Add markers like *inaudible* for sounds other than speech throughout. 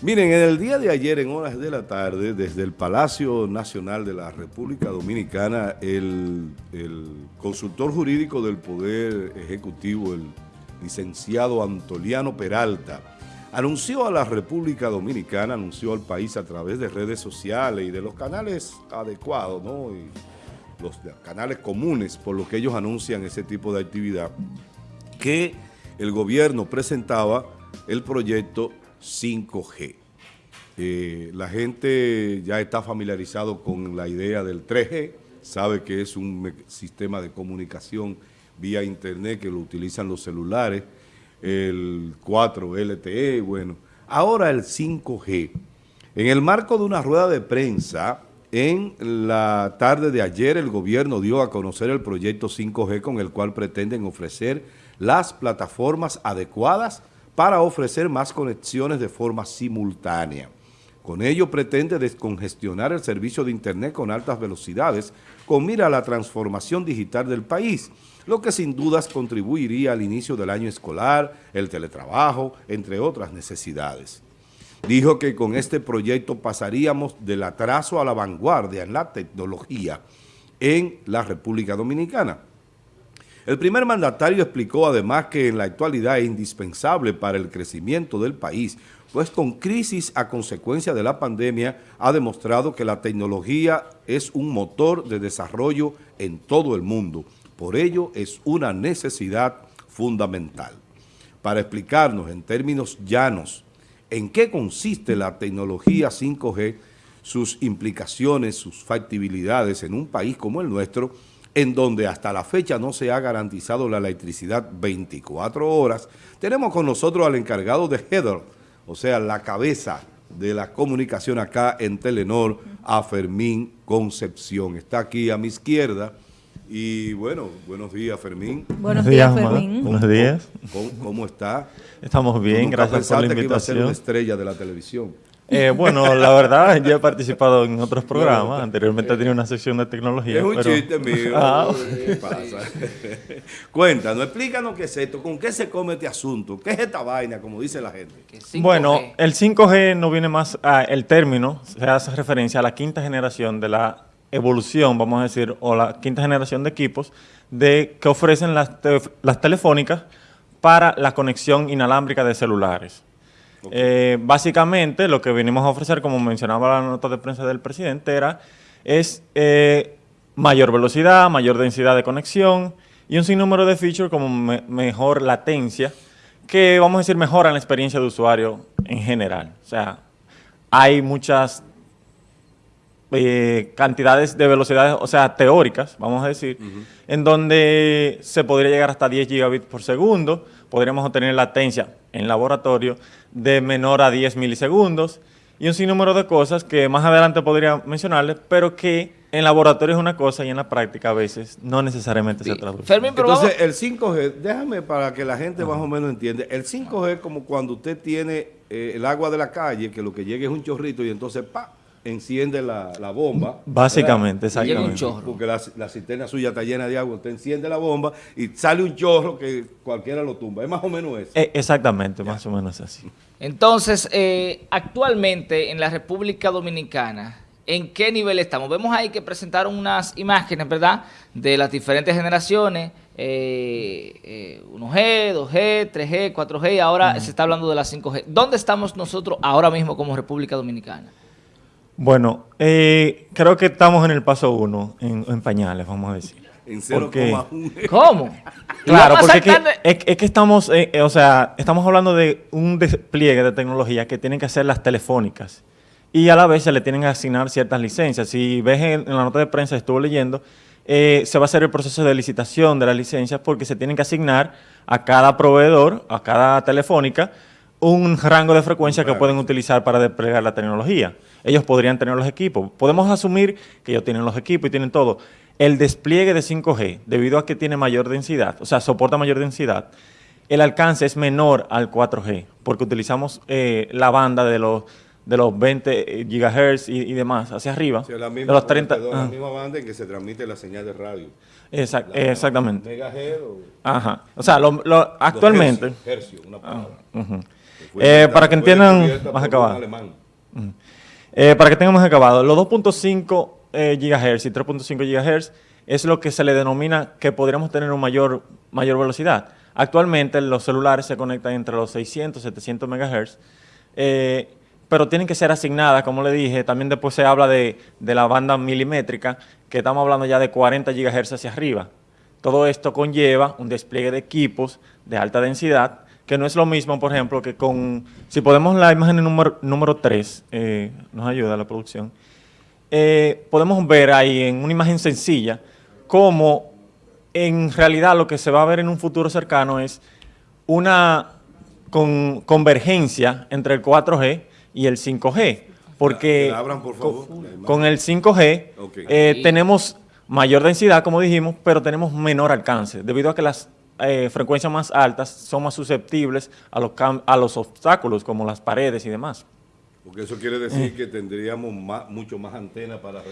Miren, en el día de ayer, en horas de la tarde, desde el Palacio Nacional de la República Dominicana, el, consultor jurídico del Poder Ejecutivo, el licenciado Antoliano Peralta, anunció a la República Dominicana, anunció al país a través de redes sociales y de los canales adecuados, los canales comunes por los que ellos anuncian ese tipo de actividad, que el gobierno presentaba el proyecto 5G. Eh, la gente ya está familiarizado con la idea del 3G, sabe que es un sistema de comunicación vía internet que lo utilizan los celulares, el 4 LTE, bueno. Ahora el 5G. En el marco de una rueda de prensa, en la tarde de ayer el gobierno dio a conocer el proyecto 5G con el cual pretenden ofrecer las plataformas adecuadas para ofrecer más conexiones de forma simultánea. Con ello pretende descongestionar el servicio de Internet con altas velocidades con mira a la transformación digital del país, lo que sin dudas contribuiría al inicio del año escolar, el teletrabajo, entre otras necesidades. Dijo que con este proyecto pasaríamos del atraso a la vanguardia en la tecnología en la República Dominicana. El primer mandatario explicó además que en la actualidad es indispensable para el crecimiento del país, pues con crisis a consecuencia de la pandemia ha demostrado que la tecnología es un motor de desarrollo en todo el mundo. Por ello es una necesidad fundamental. Para explicarnos en términos llanos en qué consiste la tecnología 5G, sus implicaciones, sus factibilidades en un país como el nuestro, en donde hasta la fecha no se ha garantizado la electricidad 24 horas, tenemos con nosotros al encargado de Heather, o sea, la cabeza de la comunicación acá en Telenor, a Fermín Concepción. Está aquí a mi izquierda. Y bueno, buenos días, Fermín. Buenos días, Fermín. Buenos días. ¿Cómo, está? Estamos bien, gracias por la invitación. que iba a ser una estrella de la televisión? Eh, bueno, la verdad, yo he participado en otros programas. Anteriormente tenía una sección de tecnología. Es un chiste mío. *laughs* Ah. *laughs* ¿Qué pasa? *laughs* Cuéntanos, explícanos qué es esto, con qué se come este asunto, qué es esta vaina, como dice la gente. Bueno, el 5G no viene más, a, el término se hace referencia a la quinta generación de la evolución, vamos a decir, o la quinta generación de equipos de que ofrecen las, las telefónicas para la conexión inalámbrica de celulares. Eh, básicamente, lo que venimos a ofrecer, como mencionaba la nota de prensa del presidente, era es eh, mayor velocidad, mayor densidad de conexión y un sinnúmero de features como mejor latencia, que vamos a decir mejoran la experiencia de usuario en general. O sea, hay muchas eh, cantidades de velocidades, o sea, teóricas, vamos a decir, en donde se podría llegar hasta 10 gigabits por segundo, podríamos obtener latencia en laboratorio de menor a 10 milisegundos y un sinnúmero de cosas que más adelante podría mencionarles, pero que en laboratorio es una cosa y en la práctica a veces no necesariamente se traduce. Entonces, el 5G, déjame para que la gente más o menos entienda, el 5G es como cuando usted tiene eh, el agua de la calle, que lo que llega es un chorrito y entonces, pa, enciende la, bomba. Básicamente, exactamente. Porque la, la, cisterna suya está llena de agua, usted enciende la bomba y sale un chorro que cualquiera lo tumba. Es más o menos eso. Eh, exactamente, más o menos así. Entonces, eh, actualmente en la República Dominicana, ¿en qué nivel estamos? Vemos ahí que presentaron unas imágenes, ¿verdad?, de las diferentes generaciones, 1G, 2G, 3G, 4G, y ahora se está hablando de la 5G. ¿Dónde estamos nosotros ahora mismo como República Dominicana? Bueno, eh, creo que estamos en el paso uno, en, pañales, vamos a decir. En 0,1. *laughs* ¿Cómo? Claro, porque es que, estamos, eh, eh, o sea, estamos hablando de un despliegue de tecnología que tienen que hacer las telefónicas y a la vez se le tienen que asignar ciertas licencias. Si ves en, la nota de prensa, estuvo leyendo, se va a hacer el proceso de licitación de las licencias porque se tienen que asignar a cada proveedor, a cada telefónica, un rango de frecuencia que pueden utilizar para desplegar la tecnología. Ellos podrían tener los equipos. Podemos asumir que ellos tienen los equipos y tienen todo. El despliegue de 5G, debido a que tiene mayor densidad, o sea, soporta mayor densidad, el alcance es menor al 4G, porque utilizamos eh, la banda de los de los 20 GHz y, demás hacia arriba. de los 30, la misma banda en que se transmite la señal de radio. exactamente. Megahertz o... Ajá. O sea, lo, actualmente... Hercio, una palabra. Eh, para que entiendan más acabado. Eh, para que tengan más acabado, los 2.5 eh, GHz y 3.5 GHz es lo que se le denomina que podríamos tener una mayor, mayor velocidad. Actualmente los celulares se conectan entre los 600 y 700 MHz, pero tienen que ser asignadas, como le dije, también después se habla de, de la banda milimétrica, que estamos hablando ya de 40 GHz hacia arriba. Todo esto conlleva un despliegue de equipos de alta densidad, que no es lo mismo, por ejemplo, que con... Si podemos la imagen número, número 3, eh, nos ayuda la producción, eh, podemos ver ahí en una imagen sencilla cómo en realidad lo que se va a ver en un futuro cercano es una convergencia entre el 4G y el 5G. Porque con, el 5G eh, tenemos mayor densidad, como dijimos, pero tenemos menor alcance, debido a que las eh, frecuencias más altas son más susceptibles a los, a los obstáculos, como las paredes y demás. Porque eso quiere decir que tendríamos mucho más antenas para...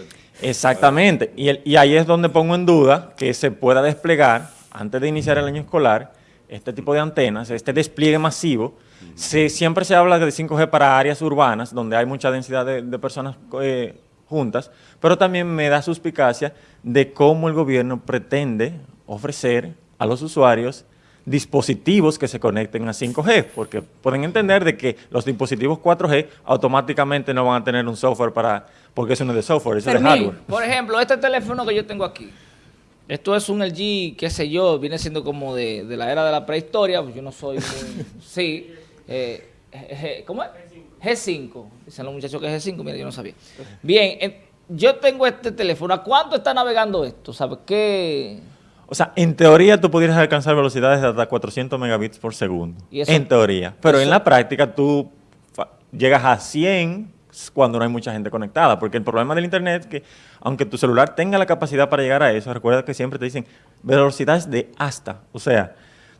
Exactamente, y, y ahí es donde pongo en duda que se pueda desplegar, antes de iniciar el año escolar, este tipo de antenas, este despliegue masivo, siempre se habla de 5G para áreas urbanas, donde hay mucha densidad de, personas eh, juntas, pero también me da suspicacia de cómo el gobierno pretende ofrecer a los usuarios dispositivos que se conecten a 5G, porque pueden entender de que los dispositivos 4G automáticamente no van a tener un software para, porque eso no es de software, eso es de hardware. Por ejemplo, este teléfono que yo tengo aquí, esto es un LG, qué sé yo, viene siendo como de, la era de la prehistoria, pues yo no soy muy, *laughs* sí, eh, ¿cómo es? G5. Dicen los muchachos que es G5, mira, yo no sabía. Bien, yo tengo este teléfono. ¿A cuánto está navegando esto? ¿Sabes qué? O sea, en teoría tú pudieras alcanzar velocidades de hasta 400 megabits por segundo. en teoría. Pero en la práctica tú llegas a 100 cuando no hay mucha gente conectada. Porque el problema del internet es que, aunque tu celular tenga la capacidad para llegar a eso, recuerda que siempre te dicen velocidades de hasta. O sea,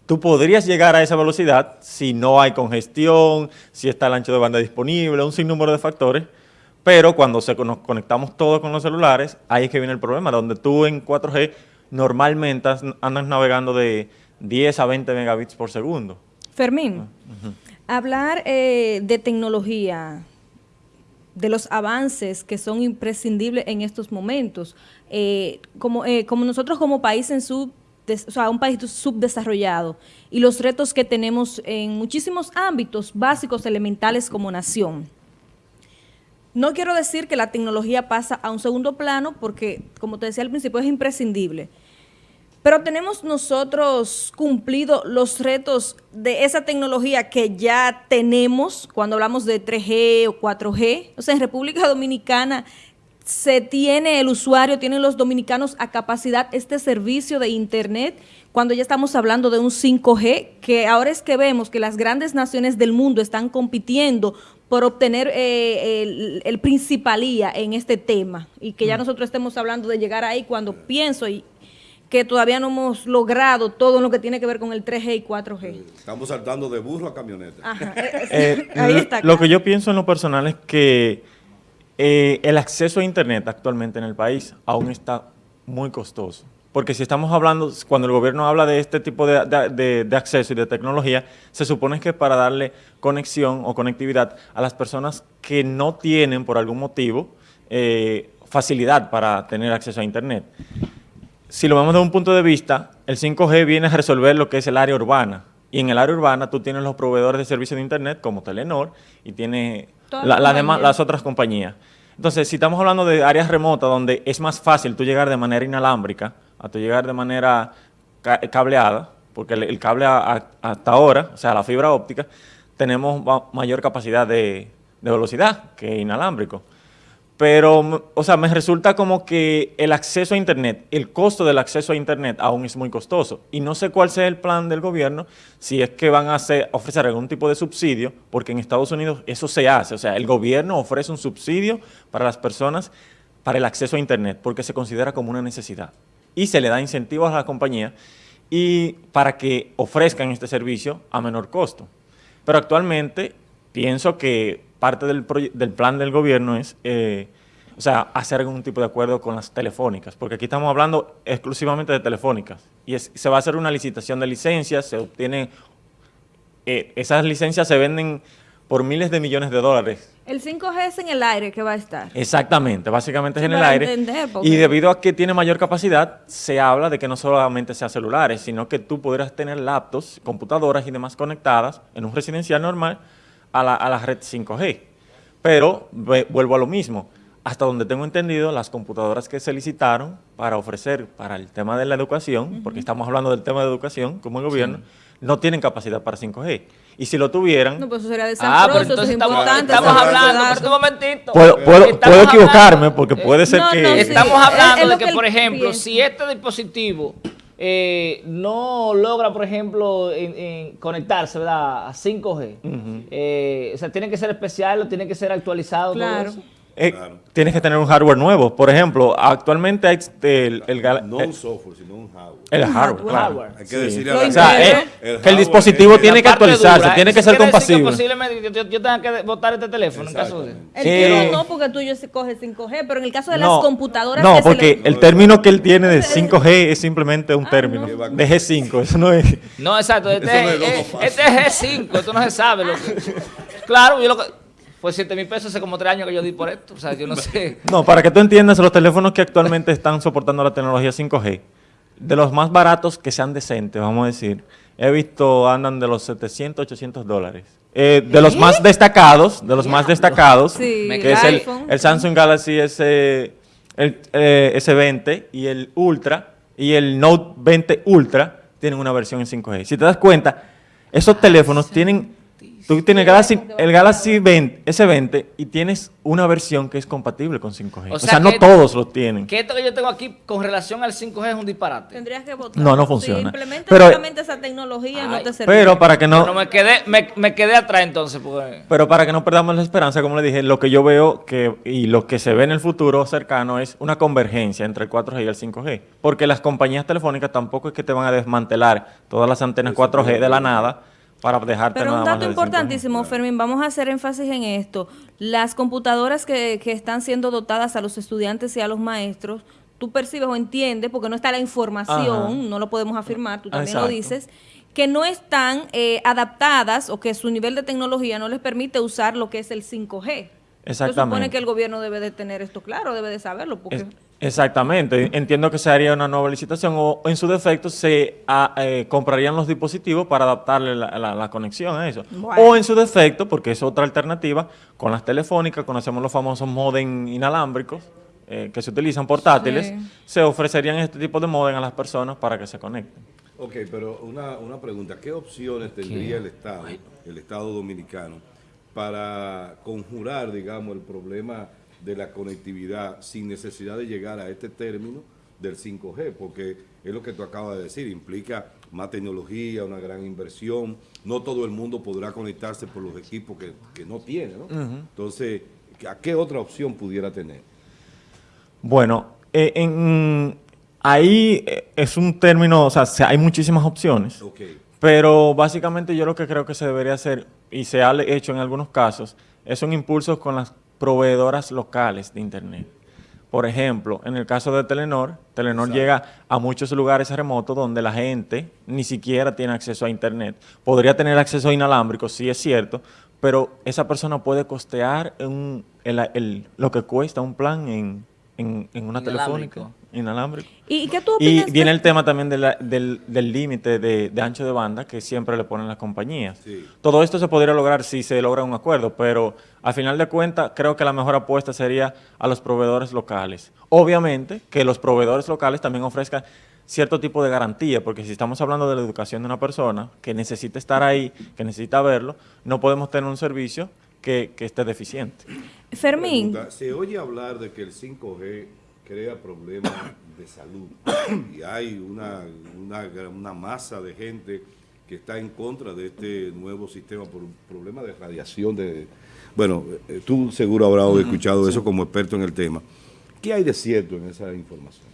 Tú podrías llegar a esa velocidad si no hay congestión, si está el ancho de banda disponible, un sinnúmero de factores, pero cuando se, nos conectamos todos con los celulares, ahí es que viene el problema, donde tú en 4G normalmente andas navegando de 10 a 20 megabits por segundo. Fermín, ah, hablar eh, de tecnología, de los avances que son imprescindibles en estos momentos, eh, como, eh, como nosotros como país en su o sea, un país subdesarrollado y los retos que tenemos en muchísimos ámbitos básicos, elementales como nación. No quiero decir que la tecnología pasa a un segundo plano porque, como te decía al principio, es imprescindible. Pero tenemos nosotros cumplido los retos de esa tecnología que ya tenemos cuando hablamos de 3G o 4G. O sea, en República Dominicana se tiene el usuario, tienen los dominicanos a capacidad este servicio de Internet cuando ya estamos hablando de un 5G, que ahora es que vemos que las grandes naciones del mundo están compitiendo por obtener eh, el, principalía en este tema y que ya mm. nosotros estemos hablando de llegar ahí cuando pienso y que todavía no hemos logrado todo lo que tiene que ver con el 3G y 4G. Estamos saltando de burro a camioneta. *laughs* Eh, ahí está. Lo que yo pienso en lo personal es que eh, el acceso a Internet actualmente en el país aún está muy costoso. Porque si estamos hablando, cuando el gobierno habla de este tipo de, acceso y de tecnología, se supone que para darle conexión o conectividad a las personas que no tienen, por algún motivo, eh, facilidad para tener acceso a Internet. Si lo vemos desde un punto de vista, el 5G viene a resolver lo que es el área urbana. Y en el área urbana tú tienes los proveedores de servicios de Internet como Telenor y tienes las otras compañías. Entonces, si estamos hablando de áreas remotas donde es más fácil tú llegar de manera inalámbrica a tú llegar de manera cableada, porque el, cable hasta ahora, o sea, la fibra óptica, tenemos mayor capacidad de velocidad que inalámbrico. Pero, o sea, me resulta como que el acceso a Internet, el costo del acceso a Internet aún es muy costoso. Y no sé cuál sea el plan del gobierno, si es que van a ofrecer algún tipo de subsidio, porque en Estados Unidos eso se hace. O sea, el gobierno ofrece un subsidio para las personas para el acceso a Internet, porque se considera como una necesidad. Y se le da incentivos a la compañía y para que ofrezcan este servicio a menor costo. Pero actualmente pienso que parte del, del plan del gobierno es, eh, o sea, hacer algún tipo de acuerdo con las telefónicas, porque aquí estamos hablando exclusivamente de telefónicas, y se va a hacer una licitación de licencias, se obtiene eh, esas licencias se venden por miles de millones de dólares. El 5G es en el aire que va a estar. Exactamente, básicamente es en el aire. entender, porque- Y debido a que tiene mayor capacidad, se habla de que no solamente sea celulares, sino que tú podrás tener laptops, computadoras y demás conectadas en un residencial normal a la, a la red 5G. Pero ve- vuelvo a lo mismo. Hasta donde tengo entendido, las computadoras que se licitaron para ofrecer para el tema de la educación, porque estamos hablando del tema de educación como el gobierno, no tienen capacidad para 5G. Y si lo tuvieran, No, pues eso sería Ah, desastroso, pero eso entonces es estamos, importante. estamos hablando, pero un momentito. puedo, puedo- puedo equivocarme, hablando- porque eh, puede ser no, que... no, sí. Estamos Es- hablando es de que, que por ejemplo, piensa. si este dispositivo eh, no logra, por ejemplo, en- en conectarse ¿verdad? a 5G, eh, o sea, tiene que ser especial o tiene que ser actualizado. todo Claro. eso. Eh, Claro. Tienes que tener un hardware nuevo. Por ejemplo, actualmente hay este, el, el, No eh, un software, sino un hardware. el Un hardware. hardware. claro. Hay que Sí. decirle a la O sea, gente, eh, el que el dispositivo es- tiene que actualizarse, dura, tiene que ser compasible. posiblemente yo, yo- yo tenga que botar este teléfono en caso de... El tuyo no, porque tuyo se coge 5G, pero en el caso de No, las computadoras No, porque le- el término que él tiene de *laughs* 5G es simplemente un Ah, término. no. De G5, eso no es... No, exacto, este, no es eh, este es G5, esto no se sabe. Lo que- claro, yo lo que... Pues 7 mil pesos hace como 3 años que yo di por esto, o sea, yo no *laughs* sé. No, para que tú entiendas, los teléfonos que actualmente están soportando la tecnología 5G, de los más baratos que sean decentes, vamos a decir, he visto andan de los 700, 800 dólares. Eh, de los más destacados, de los más destacados, Sí, que es el, el Samsung Galaxy S, el, eh, S20 y el Ultra y el Note 20 Ultra tienen una versión en 5G. Si te das cuenta, esos teléfonos tienen... Tú tienes el Galaxy, el Galaxy 20, S20 y tienes una versión que es compatible con 5G. O O sea no todos lo tienen. Que esto que yo tengo aquí con relación al 5G es un disparate. Tendrías que votar. No, no Si funciona. implementas Pero- solamente esa tecnología, no te sirve. Pero para que Pero no, me quedé, me, me quedé atrás entonces, porque... pero para que no perdamos la esperanza, como le dije, lo que yo veo que y lo que se ve en el futuro cercano es una convergencia entre el 4G y el 5G, porque las compañías telefónicas tampoco es que te van a desmantelar todas las antenas 4G de la nada para dejarte Pero nada un dato del 5G. importantísimo, Fermín, vamos a hacer énfasis en esto. Las computadoras que, que están siendo dotadas a los estudiantes y a los maestros, tú percibes o entiendes, porque no está la información, Ajá. no lo podemos afirmar, tú también Exacto. lo dices, que no están eh, adaptadas o que su nivel de tecnología no les permite usar lo que es el 5G. Se supone Exactamente. que el gobierno debe de tener esto claro, debe de saberlo, porque... Es- exactamente. Entiendo que se haría una nueva licitación o en su defecto se ah, eh, comprarían los dispositivos para adaptarle la, la- la conexión a eso. Bueno. O en su defecto, porque es otra alternativa, con las telefónicas, conocemos los famosos modem inalámbricos eh, que se utilizan portátiles, Sí. se ofrecerían este tipo de modem a las personas para que se conecten. Ok, pero una, una pregunta. ¿Qué opciones tendría el Estado, el Estado dominicano, para conjurar, digamos, el problema de la conectividad sin necesidad de llegar a este término del 5G? Porque es lo que tú acabas de decir, implica más tecnología, una gran inversión. No todo el mundo podrá conectarse por los equipos que, que no tiene, ¿no? Entonces, ¿a qué otra opción pudiera tener? Bueno, eh, en- ahí eh, es un término, o sea, se- hay muchísimas opciones. Pero básicamente yo lo que creo que se debería hacer, y se ha hecho en algunos casos, es un impulso con las proveedoras locales de Internet. Por ejemplo, en el caso de Telenor, Telenor Exacto. llega a muchos lugares remotos donde la gente ni siquiera tiene acceso a Internet. Podría tener acceso inalámbrico, sí es cierto, pero esa persona puede costear un- el- el- lo que cuesta un plan en, en- en una Inalámbrico. telefónica inalámbrico. ¿Y, y qué tú Y opinas? viene de- el tema también de la- del del límite de, de ancho de banda que siempre le ponen las compañías. Sí. Todo esto se podría lograr si se logra un acuerdo, pero al final de cuentas creo que la mejor apuesta sería a los proveedores locales. Obviamente que los proveedores locales también ofrezcan cierto tipo de garantía, porque si estamos hablando de la educación de una persona que necesita estar ahí, que necesita verlo, no podemos tener un servicio que, que esté deficiente. Fermín, Pregunta, Se oye hablar de que el 5G crea problemas de salud *coughs* y hay una, una, una masa de gente que está en contra de este nuevo sistema por un problema de radiación. de Bueno, eh, tú seguro habrás escuchado eso como experto en el tema. ¿Qué hay de cierto en esa información?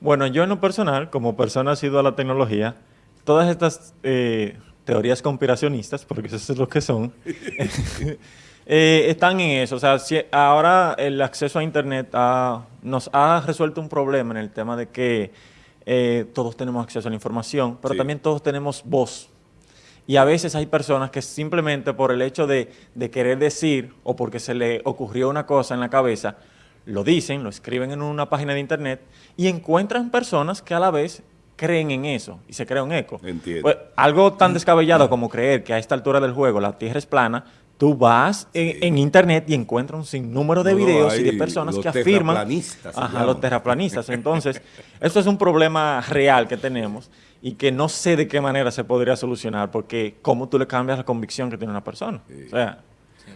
Bueno, yo en lo personal, como persona sido a la tecnología, todas estas eh, teorías conspiracionistas, porque eso es lo que son, *laughs* eh, están en eso. O sea, si ahora el acceso a Internet ha- nos ha resuelto un problema en el tema de que eh, todos tenemos acceso a la información, pero Sí. también todos tenemos voz. Y a veces hay personas que simplemente por el hecho de, de querer decir o porque se le ocurrió una cosa en la cabeza, lo dicen, lo escriben en una página de internet y encuentran personas que a la vez creen en eso y se crea un eco. Entiendo. Pues, algo tan descabellado como creer que a esta altura del juego la Tierra es plana, tú vas en, en internet y encuentras un sinnúmero de No, videos y de personas que afirman... terraplanistas Ajá, los terraplanistas. Entonces, *laughs* esto es un problema real que tenemos y que no sé de qué manera se podría solucionar porque cómo tú le cambias la convicción que tiene una persona. O sea,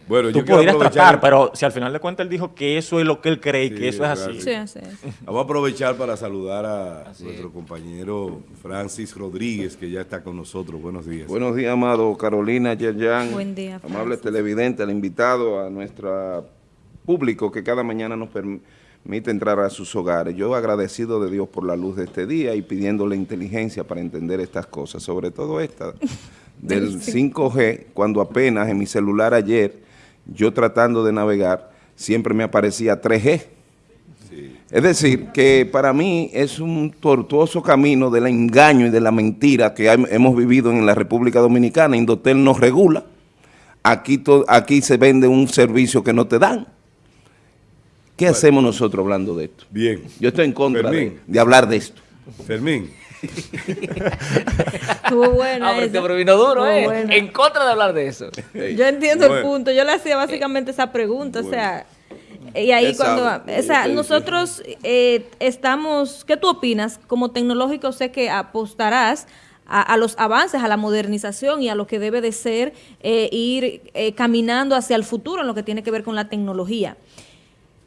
Bueno, tú yo podrías aprovechar, tratar, pero si al final de cuentas él dijo que eso es lo que él cree y Sí, que eso es así. real. Sí, así es. Vamos a aprovechar para saludar a Así nuestro es. compañero Francis Rodríguez, que ya está con nosotros. Buenos días. Buenos días, amado Carolina, Yerjan. Buen día, Amable Francis. televidente, al invitado, a nuestro público que cada mañana nos permite entrar a sus hogares. Yo agradecido de Dios por la luz de este día y pidiéndole inteligencia para entender estas cosas, sobre todo esta *laughs* del 5G, cuando apenas en mi celular ayer, yo tratando de navegar, siempre me aparecía 3G. Es decir, que para mí es un tortuoso camino del engaño y de la mentira que hem- hemos vivido en la República Dominicana. Indotel nos regula. Aquí, to- aquí se vende un servicio que no te dan. ¿Qué hacemos nosotros hablando de esto? Bien. Yo estoy en contra de, de hablar de esto. Fermín, *laughs* Estuvo buena Ah, pero provino duro, Estuvo ¿eh? buena. En contra de hablar de eso. Yo entiendo el Bueno. punto. Yo le hacía básicamente esa pregunta, o sea, y ahí cuando, o sea, dice. nosotros eh, estamos, ¿qué tú opinas? Como tecnológico sé que apostarás a, a los avances, a la modernización y a lo que debe de ser eh, ir eh, caminando hacia el futuro en lo que tiene que ver con la tecnología.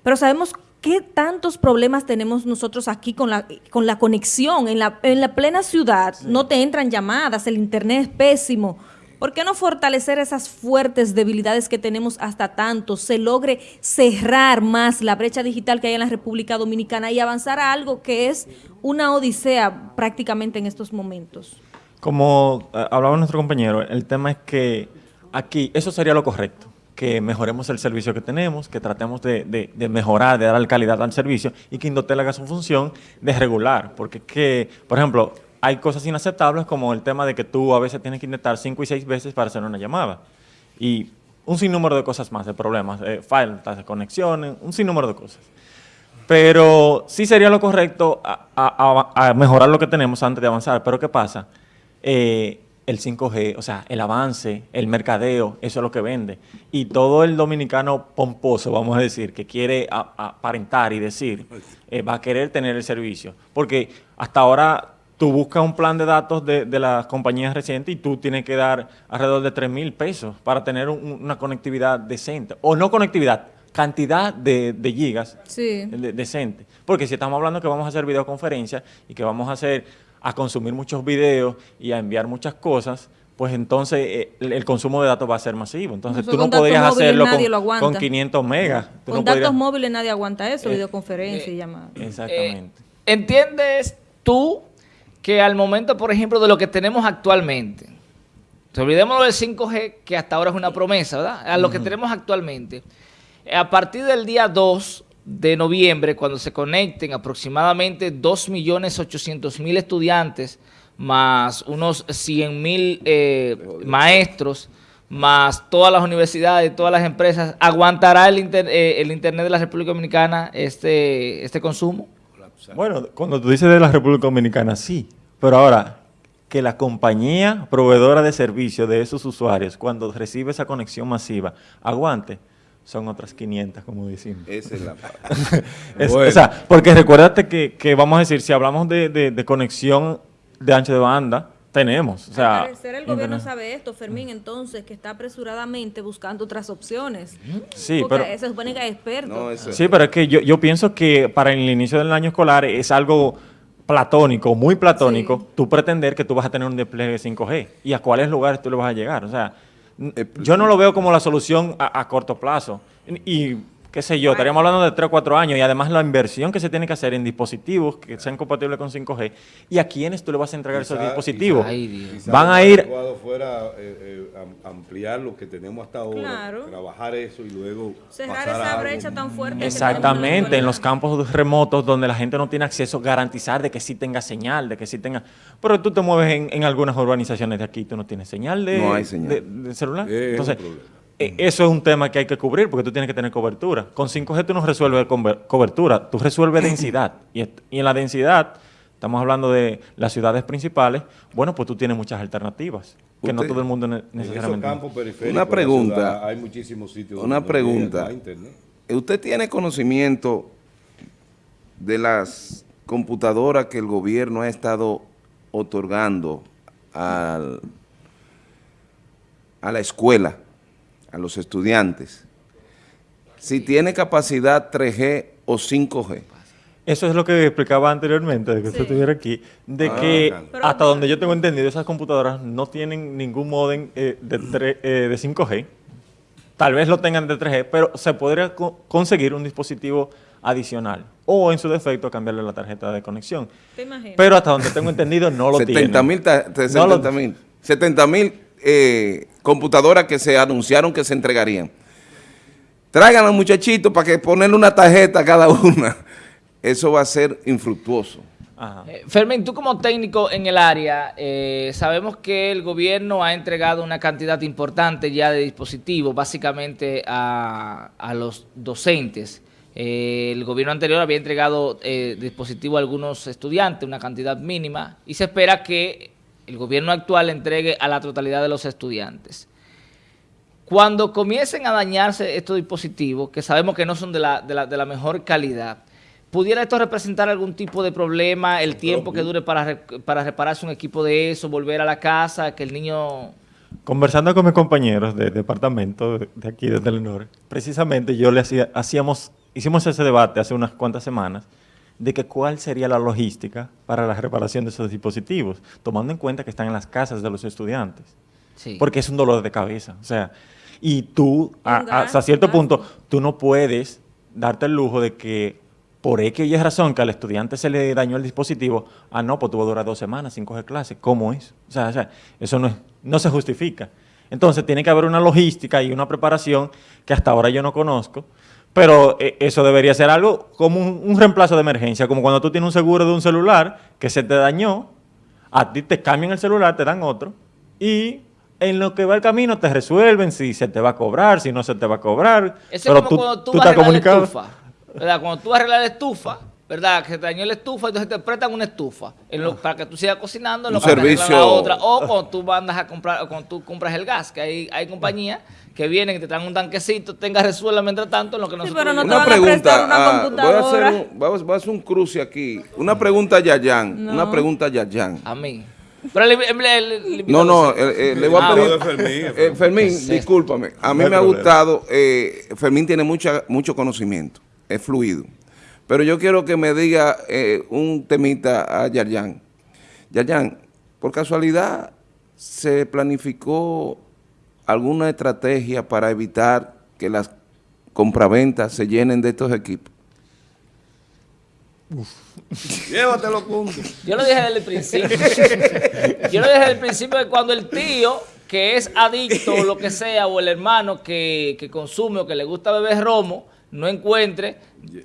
Pero sabemos qué tantos problemas tenemos nosotros aquí con la, con la conexión. En la, en la plena ciudad no te entran llamadas, el internet es pésimo. ¿Por qué no fortalecer esas fuertes debilidades que tenemos hasta tanto? Se logre cerrar más la brecha digital que hay en la República Dominicana y avanzar a algo que es una odisea prácticamente en estos momentos. Como eh, hablaba nuestro compañero, el tema es que aquí eso sería lo correcto, que mejoremos el servicio que tenemos, que tratemos de, mejorar, de dar calidad al servicio y que Indotel haga su función de regular, porque que, por ejemplo, hay cosas inaceptables como el tema de que tú a veces tienes que intentar cinco y seis veces para hacer una llamada y un sinnúmero de cosas más, de problemas, eh, faltas de conexiones, un sinnúmero de cosas. Pero sí sería lo correcto a mejorar lo que tenemos antes de avanzar. Pero ¿qué pasa? Eh, el 5G, o sea, el avance, el mercadeo, eso es lo que vende. Y todo el dominicano pomposo, vamos a decir, que quiere aparentar y decir, eh, va a querer tener el servicio. Porque hasta ahora tú buscas un plan de datos de, de las compañías recientes y tú tienes que dar alrededor de 3 mil pesos para tener un- una conectividad decente. O no conectividad, cantidad de, de gigas Sí. de- decente. Porque si estamos hablando que vamos a hacer videoconferencias y que vamos a hacer a consumir muchos videos y a enviar muchas cosas, pues entonces eh, el, el consumo de datos va a ser masivo. Entonces Eso tú no podrías hacerlo con, lo aguanta. con 500 megas. Tú Con no datos podrías- móviles nadie aguanta eso, Eh, videoconferencia y llamadas. Exactamente. Eh, ¿Entiendes tú que al momento, por ejemplo, de lo que tenemos actualmente, te olvidémonos del 5G, que hasta ahora es una promesa, ¿verdad? A lo que tenemos actualmente, eh, a partir del día 2 de noviembre, cuando se conecten aproximadamente 2.800.000 estudiantes, más unos 100.000 eh, maestros, más todas las universidades, todas las empresas, ¿aguantará el, inter- eh, el Internet de la República Dominicana este, este consumo? Bueno, cuando tú dices de la República Dominicana, sí. Pero ahora, que la compañía proveedora de servicio de esos usuarios, cuando recibe esa conexión masiva, aguante, son otras 500, como decimos. Esa es la *laughs* parte. Es- Bueno. O sea, porque recuérdate que, que vamos a decir, si hablamos de, de- de conexión de ancho de banda, tenemos. O sea, Al parecer el gobierno internet. sabe esto, Fermín, entonces, que está apresuradamente buscando otras opciones. Sí, Porque pero... se supone que es experto. No, eso Sí, pero es que yo, yo pienso que para el inicio del año escolar es algo platónico, muy platónico, Sí. tú pretender que tú vas a tener un despliegue 5G y a cuáles lugares tú le vas a llegar. O sea, yo no lo veo como la solución a, corto plazo. Y qué sé yo, estaríamos hablando de 3 o 4 años y además la inversión que se tiene que hacer en dispositivos que sean compatibles con 5G y a quiénes tú le vas a entregar esos dispositivos. quizá- Ay, Dios. quizá Van a ir- fuera eh, eh, am- ampliar lo que tenemos hasta ahora, Claro. trabajar eso y luego Cerrar pasar a esa algo brecha tan fuerte. que Exactamente, en los campos remotos donde la gente no tiene acceso, garantizar de que sí tenga señal, de que sí tenga... Pero tú te mueves en, en algunas urbanizaciones de aquí, tú no tienes señal de, No hay señal. de- de celular. Es Entonces. Eh, eso es un tema que hay que cubrir porque tú tienes que tener cobertura. Con 5G tú no resuelves cobertura, tú resuelves *clears throat* densidad. Y, en la densidad, estamos hablando de las ciudades principales, bueno, pues tú tienes muchas alternativas, que no todo el mundo En esos necesariamente... periféricos Una pregunta. ciudad hay muchísimos sitios Una pregunta. internet. ¿Usted tiene conocimiento de las computadoras que el gobierno ha estado otorgando al- a la escuela, a los estudiantes? Si tiene capacidad 3G o 5G. Eso es lo que explicaba anteriormente, de que usted Sí. estuviera aquí, de Ah, que claro. Hasta donde yo tengo entendido, esas computadoras no tienen ningún modem eh, de, tre- eh, de 5G. Tal vez lo tengan de 3G, pero se podría co- conseguir un dispositivo adicional o, en su defecto, cambiarle la tarjeta de conexión. Pero hasta donde tengo entendido, no lo *laughs* 70 mil, tienen. ta- No lo- 70 mil, 70 mil eh, computadoras que se anunciaron que se entregarían. Traigan a los muchachitos para que ponerle una tarjeta a cada una. *laughs* Eso va a ser infructuoso. Ajá. Eh, Fermín, tú como técnico en el área, eh, sabemos que el gobierno ha entregado una cantidad importante ya de dispositivos, básicamente a, a los docentes. Eh, el gobierno anterior había entregado eh, dispositivos a algunos estudiantes, una cantidad mínima, y se espera que el gobierno actual entregue a la totalidad de los estudiantes. Cuando comiencen a dañarse estos dispositivos, que sabemos que no son de la, de la, de la mejor calidad, ¿pudiera esto representar algún tipo de problema, el tiempo que dure para, para repararse un equipo de eso, volver a la casa, que el niño... Conversando con mis compañeros de departamento de, de aquí de Telenor, precisamente yo le hacía, hacíamos, hicimos ese debate hace unas cuantas semanas de que cuál sería la logística para la reparación de esos dispositivos, tomando en cuenta que están en las casas de los estudiantes, Sí. porque es un dolor de cabeza, o sea, y tú a- Un a- hasta cierto un punto tú no puedes darte el lujo de que por X y Y razón que al estudiante se le dañó el dispositivo, ah, no, pues tuvo que durar dos semanas sin coger clase. ¿Cómo es? O sea, o sea, eso no, es- no se justifica. Entonces, tiene que haber una logística y una preparación que hasta ahora yo no conozco, pero eh, eso debería ser algo como un, un reemplazo de emergencia, como cuando tú tienes un seguro de un celular que se te dañó, a ti te cambian el celular, te dan otro, y en lo que va el camino te resuelven si se te va a cobrar, si no se te va a cobrar. Eso es como cuando tú, vas a arreglar la estufa, ¿verdad? Cuando tú vas a arreglar la estufa, ¿verdad? Que se te dañó la estufa, entonces te prestan una estufa en lo- para que tú sigas cocinando en Un lo que te arreglan servicio- la otra. O cuando tú mandas a comprar, o cuando tú compras el gas, que hay, hay compañías que vienen y te traen un tanquecito, tengas resuelva mientras tanto en lo que nosotros... pero no te una van a pregunta, una ah, voy, a hacer un, voy a hacer un cruce aquí. Una pregunta a Yayan. Una pregunta a Yayan. A mí. Pero el, el- el- el- No, no, eh, eh, le voy a Ah, pedir. Fermín, Eh, Fermín, discúlpame. A mí No me ha gustado. eh, Fermín tiene mucha, mucho conocimiento. Es fluido. Pero yo quiero que me diga eh, un temita a Yarjan. Yarjan, por casualidad, ¿se planificó alguna estrategia para evitar que las compraventas se llenen de estos equipos? *laughs* Llévatelo, punto. Yo lo dije desde el principio. *laughs* Yo lo dije desde el principio que cuando el tío que es adicto o lo que sea, o el hermano que, que consume o que le gusta beber romo, no encuentre,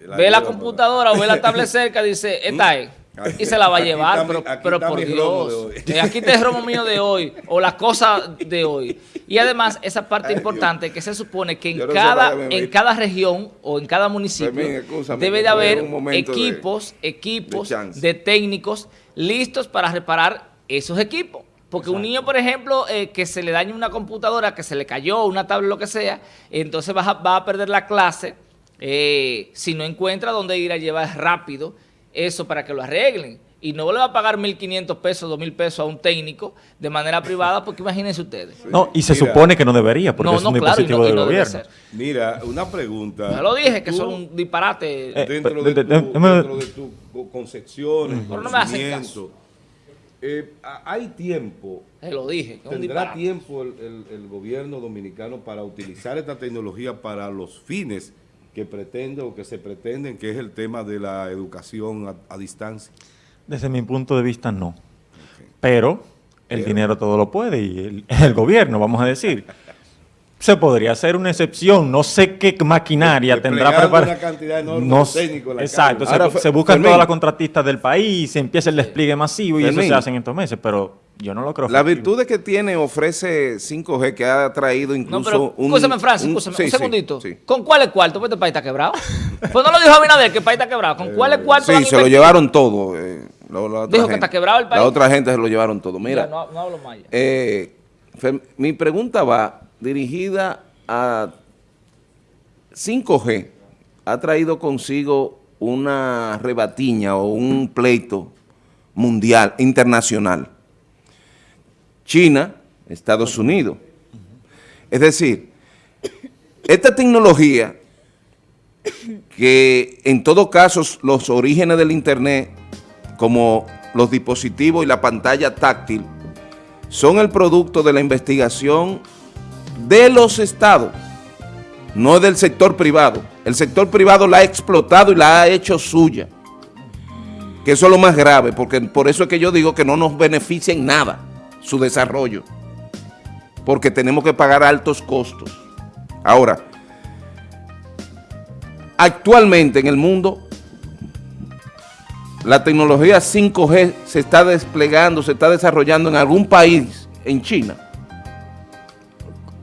La ve la computadora o ve la tablet *laughs* cerca, dice, esta es. Y se la va a Aquí llevar, está pero, pero por Dios. Eh, Aquí está el romo mío de hoy, o las cosas de hoy. Y además, esa parte importante que se supone que en no cada, me en cada región o en cada municipio Fermín, excúsame, debe de haber momento de- equipos, equipos de técnicos listos para reparar esos equipos. Porque un niño, por ejemplo, eh, que se le dañe una computadora, que se le cayó, una tablet, lo que sea, entonces va a, va a perder la clase eh, si no encuentra dónde ir a llevar rápido eso para que lo arreglen. Y no le va a pagar 1.500 pesos, 2.000 pesos a un técnico de manera *laughs* privada, porque imagínense ustedes. No, y se Mira. supone que no debería, porque No, es no, un claro, y dispositivo no- y del gobierno. ser. Mira, una pregunta. Ya lo dije, que son un disparate. Eh, Dentro de- de, de- tu, de- de- dentro de tus co- concepciones, Pero no me hacen conocimiento, eh, hay tiempo, Se lo dije, tendrá disparate. tiempo el, el- el gobierno dominicano para utilizar esta tecnología para los fines que pretende o que se pretenden, que es el tema de la educación a, a distancia? Desde mi punto de vista, no. Pero el dinero todo lo puede y el, *laughs* el gobierno, vamos a decir. Se podría hacer una excepción, no sé qué maquinaria tendrá preparada. una cantidad enorme No de técnicos la Exacto, se, se buscan Fermín. todas las contratistas del país, se empieza el despliegue masivo y eso se hace en estos meses, pero yo no lo creo. Las virtudes que tiene ofrece 5G que ha traído incluso No, pero, un... escúchame, Francis, un- escúchame, sí, un segundito. sí. ¿Con cuál es cuarto? Pues este país está quebrado. pues no lo dijo Abinader, que el país está quebrado. ¿Con cuál es cuarto Sí, se lo llevaron todo. eh, la- la otra Dijo que está quebrado el país. La otra gente se lo llevaron todo. Mira, no, no hablo más ya. eh, mi pregunta va dirigida a 5G. Ha traído consigo una rebatiña o un pleito mundial, internacional. China, Estados Unidos. Es decir, esta tecnología que en todo caso los orígenes del Internet, como los dispositivos y la pantalla táctil, son el producto de la investigación de los estados, no del sector privado. El sector privado la ha explotado y la ha hecho suya. Que eso es lo más grave, porque por eso es que yo digo que no nos beneficia en nada su desarrollo. Porque tenemos que pagar altos costos. Ahora, actualmente en el mundo, la tecnología 5G se está desplegando, se está desarrollando en algún país, en China.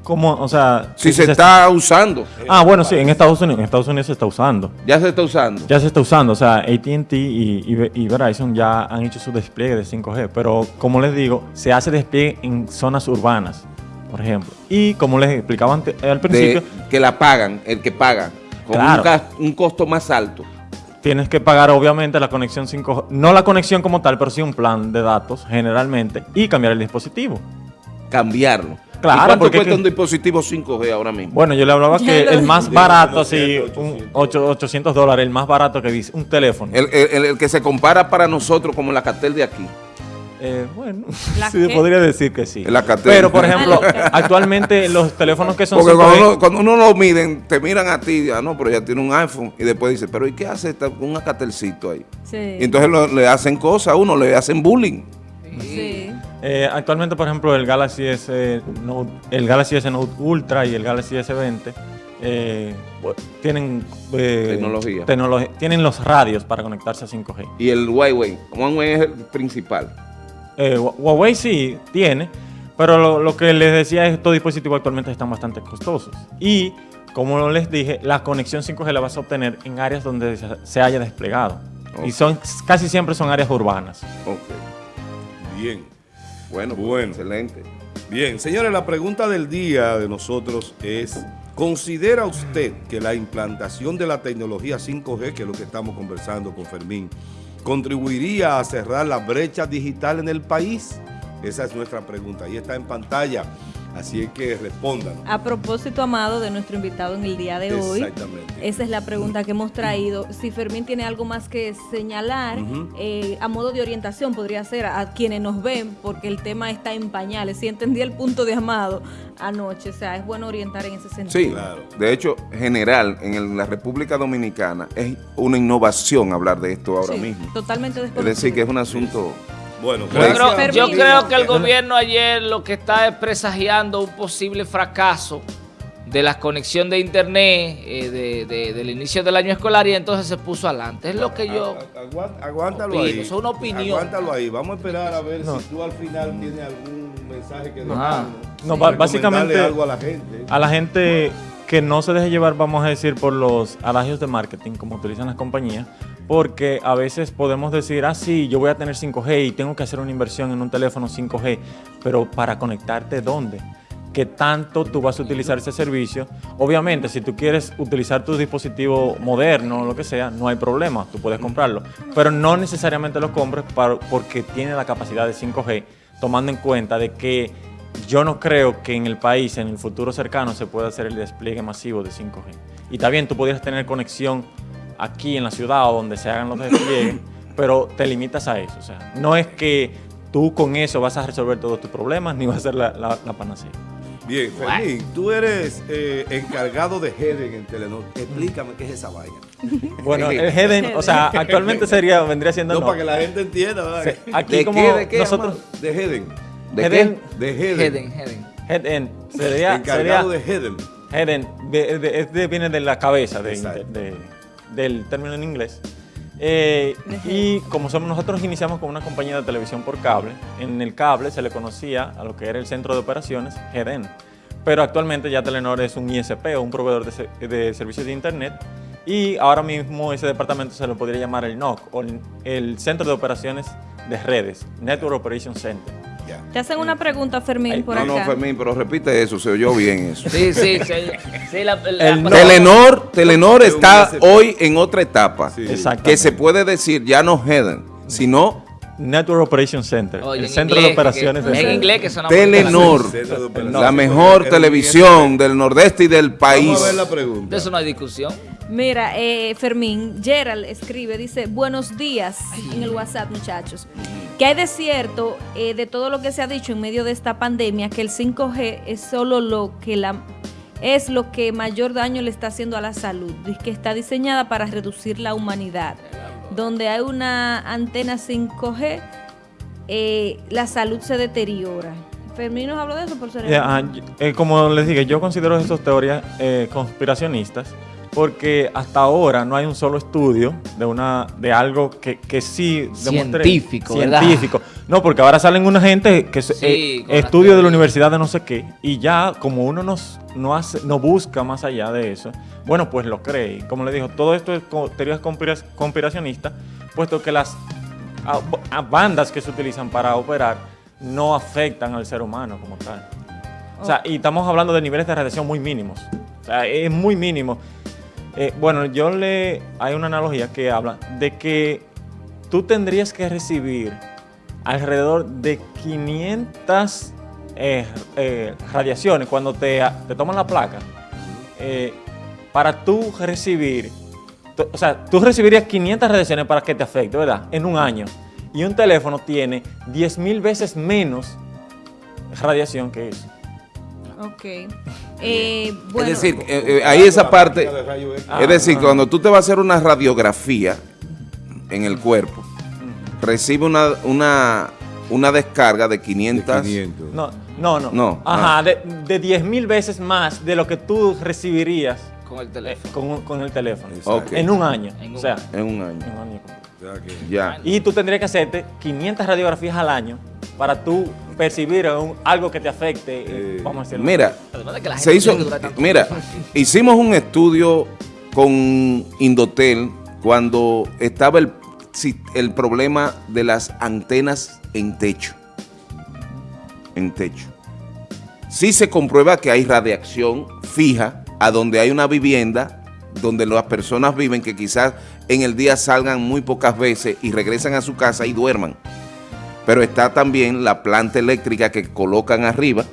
¿Cómo? O sea... Si se está usando, Ah, bueno, sí, en Estados Unidos, en Estados Unidos se está usando. ya se está usando. Ya se está usando, o sea, AT&T y, y Ve- y Verizon ya han hecho su despliegue de 5G, pero como les digo, se hace despliegue en zonas urbanas, por ejemplo. Y como les explicaba ante- al principio, de, que la pagan, el que paga, con Claro. un, gas- un costo más alto. tienes que pagar obviamente la conexión 5G, no la conexión como tal, pero sí un plan de datos generalmente y cambiar el dispositivo. cambiarlo. Claro, ¿Y cuánto porque cuesta que- un dispositivo 5G ahora mismo? Bueno, yo le hablaba que el más barato, como así, 100, un 800 800 dólares, el más barato que dice, un teléfono. El, el- el que se compara para nosotros como la cartel de aquí. Eh, bueno, ¿La *laughs* sí, qué? podría decir que sí. La. Pero, por *laughs* ejemplo, Ah, actualmente los teléfonos que son Porque 5G cuando uno, cuando uno lo miden, te miran a ti, ah, no, pero ya tiene un iPhone. Y después dice, pero ¿y qué hace esta, un cartelcito ahí? Sí. Y entonces lo- le hacen cosas a uno, le hacen bullying. sí. Eh, actualmente, por ejemplo, el Galaxy S Note, el Galaxy S Note Ultra y el Galaxy S20 eh, tienen eh, Tecnología. tienen los radios para conectarse a 5G. Y el Huawei, Huawei es el principal. Eh, Hua- Huawei sí tiene, pero lo, lo que les decía es que estos dispositivos actualmente están bastante costosos. Y, como les dije, la conexión 5G la vas a obtener en áreas donde se, haya desplegado. Y son casi siempre son áreas urbanas. Ok. Bien, Bueno, pues, Bueno. excelente. bien. Señores, la pregunta del día de nosotros es, ¿considera usted que la implantación de la tecnología 5G, que es lo que estamos conversando con Fermín, contribuiría a cerrar la brecha digital en el país? Esa es nuestra pregunta. Ahí está en pantalla, así es que respondan. A propósito, Amado, de nuestro invitado en el día de hoy, Exactamente. esa es la pregunta que hemos traído. Si Fermín tiene algo más que señalar, eh, a modo de orientación podría ser a quienes nos ven, porque el tema está en pañales. Si entendí el punto de Amado anoche, o sea, es bueno orientar en ese sentido. Sí, Claro. de hecho, general, en el- la República Dominicana es una innovación hablar de esto ahora Sí, mismo. Totalmente Es decir, que es un asunto... Bueno, Yo Gracias. creo, yo creo que el gobierno ayer lo que está es presagiando un posible fracaso de la conexión de internet eh, de- de- del inicio del año escolar y entonces se puso adelante. Es lo que yo... Agu- agu- Aguántalo opino, ahí. eso es una opinión. Aguántalo ahí. Vamos a esperar a ver No. si tú al final tienes algún mensaje que. No, Para ba- básicamente- algo a la gente. A la gente que no se deje llevar, vamos a decir, por los adagios de marketing, como utilizan las compañías, porque a veces podemos decir, ah, sí, yo voy a tener 5G y tengo que hacer una inversión en un teléfono 5G, pero para conectarte, ¿dónde? ¿Qué tanto tú vas a utilizar ese servicio? Obviamente, si tú quieres utilizar tu dispositivo moderno o lo que sea, no hay problema, tú puedes comprarlo, pero no necesariamente lo compres para- porque tiene la capacidad de 5G, tomando en cuenta de que yo no creo que en el país, en el futuro cercano, se pueda hacer el despliegue masivo de 5G. Y está bien, tú pudieras tener conexión aquí en la ciudad o donde se hagan los despliegues, *laughs* pero te limitas a eso. O sea, no es que tú con eso vas a resolver todos tus problemas ni vas a ser la, la- la panacea. Bien, Fermín, tú eres eh, encargado de Heden en Telenor. Explícame qué es esa vaina. *laughs* Bueno, el Heden, o sea, actualmente *laughs* sería, vendría siendo No, no. para que la gente entienda. ¿verdad? Sí, Aquí ¿De como qué, de qué, nosotros, De Heden. ¿De Heden, De Heden. Heden, Heden. Sería, sería Encargado de Heden. Heden, de- de- es de- viene de la cabeza, de- del término en inglés. Eh, y como somos nosotros iniciamos con una compañía de televisión por cable, en el cable se le conocía a lo que era el centro de operaciones, Heden. Pero actualmente ya Telenor es un ISP o un proveedor de, de servicios de internet y ahora mismo ese departamento se lo podría llamar el NOC o el, el Centro de Operaciones de Redes, Network Operation Center. Ya. Te hacen una pregunta, Fermín, Ay, por No, acá. no, Fermín, pero repite eso, se oyó bien eso. Sí, sí, sí. sí *laughs* la, la- El no- Telenor, Telenor está hoy en otra etapa. Sí. Exacto. Que se puede decir ya no Heden, sino Network Operation Center, Oye, el en Centro inglés, de Operaciones que- de En inglés que Telenor, la mejor televisión del nordeste y del país. Vamos a ver la De pregunta. eso no hay discusión. Mira, eh, Fermín, Gerald escribe, dice, buenos días en el WhatsApp, muchachos. ¿Qué hay de cierto eh, de todo lo que se ha dicho en medio de esta pandemia, que el 5G es solo lo que la es lo que mayor daño le está haciendo a la salud, Dice que está diseñada para reducir la humanidad. Donde hay una antena 5G, eh, la salud se deteriora. Fermín nos habló de eso por ser ah, y- eh, como les dije, yo considero esas teorías eh, conspiracionistas porque hasta ahora no hay un solo estudio de una de algo que, que sí demuestre- Científico, ¿verdad? científico. No, porque ahora salen una gente que Sí, eh, estudio de la universidad de no sé qué y ya como uno nos, no hace, no busca más allá de eso, bueno, pues lo cree. Como le digo, todo esto es teorías conspira- conspiracionistas, puesto que las a- a bandas que se utilizan para operar no afectan al ser humano como tal. O sea, y estamos hablando de niveles de radiación muy mínimos. O sea, es muy mínimo. Eh, bueno, yo le... Hay una analogía que habla de que tú tendrías que recibir alrededor de 500 eh, eh, radiaciones cuando te, te toman la placa para tú recibir... O sea, tú recibirías 500 radiaciones para que te afecte, ¿verdad? En un año. Y un teléfono tiene 10.000 veces menos radiación que eso. Ok. Eh, bueno, es decir, eh, eh, ahí esa parte, es decir, ah. cuando tú te vas a hacer una radiografía en el cuerpo, recibe una, una, una descarga de De 500. 500. No, no, no. No, Ajá, ah. de, de 10 mil veces más de lo que tú recibirías Con el eh, teléfono. con, el teléfono. Ok. En un año. En o un sea, En un año. en un año. O sea que- Ya. Y tú tendrías que hacerte 500 radiografías al año para tú percibir un- algo que te afecte, eh, Eh, vamos a decirlo. Mira, Además de que la se gente hizo, mira, hicimos un estudio con Indotel cuando estaba el, si- el problema de las antenas en techo. En techo. Sí se comprueba que hay radiación fija a donde hay una vivienda, donde las personas viven, que quizás en el día salgan muy pocas veces y regresan a su casa y duerman pero está también la planta eléctrica que colocan arriba,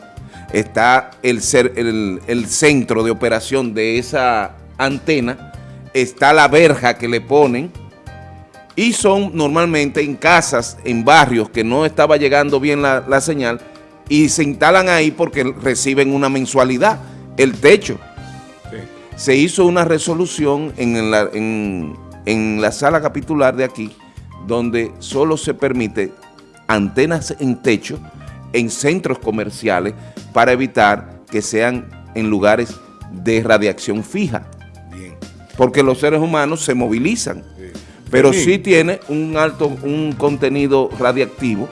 está el, el- el centro de operación de esa antena, está la verja que le ponen, y son normalmente en casas, en barrios que no estaba llegando bien la, la señal, y se instalan ahí porque reciben una mensualidad, el techo. Sí. Se hizo una resolución en la, en- en la sala capitular de aquí, donde solo se permite antenas en techo en centros comerciales para evitar que sean en lugares de radiación fija, Bien. porque los seres humanos se movilizan, pero Fermín, sí tiene un alto, un contenido radiactivo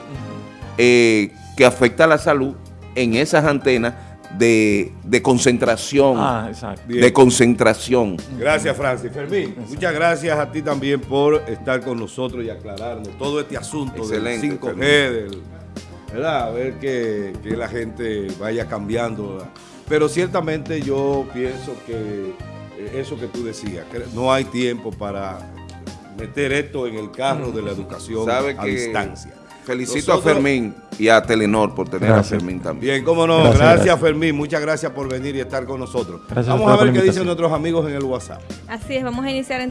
eh, que afecta a la salud en esas antenas de, de concentración, Ah, exacto. Bien. de concentración. Gracias, Francis. Fermín, muchas gracias a ti también por estar con nosotros y aclararnos todo este asunto Excelente, del 5G, Fermín. del, ¿verdad? A ver que, que la gente vaya cambiando. ¿verdad? Pero ciertamente yo pienso que eh, eso que tú decías, que no hay tiempo para meter esto en el carro de la educación Sabe a que distancia. Felicito Nosotros- a Fermín y a Telenor por tener Gracias. a Fermín también. Bien, cómo no. Gracias, Gracias, gracias. Fermín. Muchas gracias por venir y estar con nosotros. Vamos a ver qué dicen nuestros amigos en el WhatsApp. así es, vamos a iniciar